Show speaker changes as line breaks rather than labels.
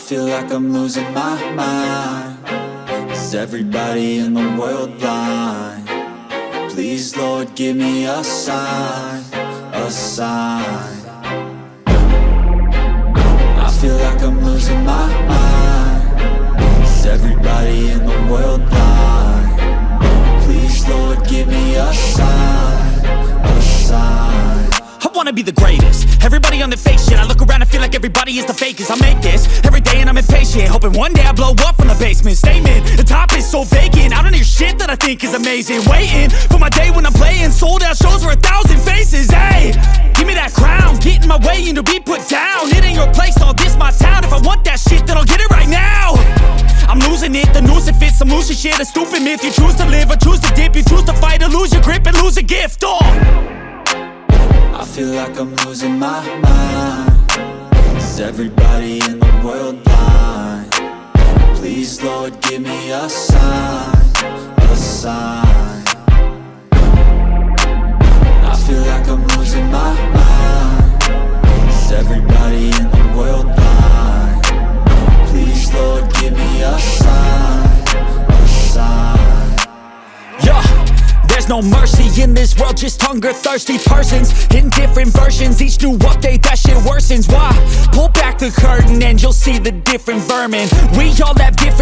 feel like I'm losing my mind Is everybody in the world blind? Please Lord give me a sign, a sign
wanna be the greatest. Everybody on the fake shit I look around and feel like everybody is the fakest. I make this every day and I'm impatient Hoping one day I blow up from the basement. Statement, the top is so vacant. I don't hear shit that I think is amazing. Waiting for my day when I'm playing. Sold out shows for a thousand faces Hey, give me that crown Get in my way and be put down. It ain't your place, all this my town. If I want that shit then I'll get it right now. I'm losing it, the noose it fits. I'm losing shit, a stupid myth. You choose to live or choose to dip. You choose to fight or lose your grip and lose a gift, oh
feel like I'm losing my mind Is everybody in the world blind? Please Lord give me a sign, a sign
there's no mercy in this world, just hunger-thirsty persons. In different versions, each new update, that shit worsens. Why? Pull back the curtain and you'll see the different vermin. We all have different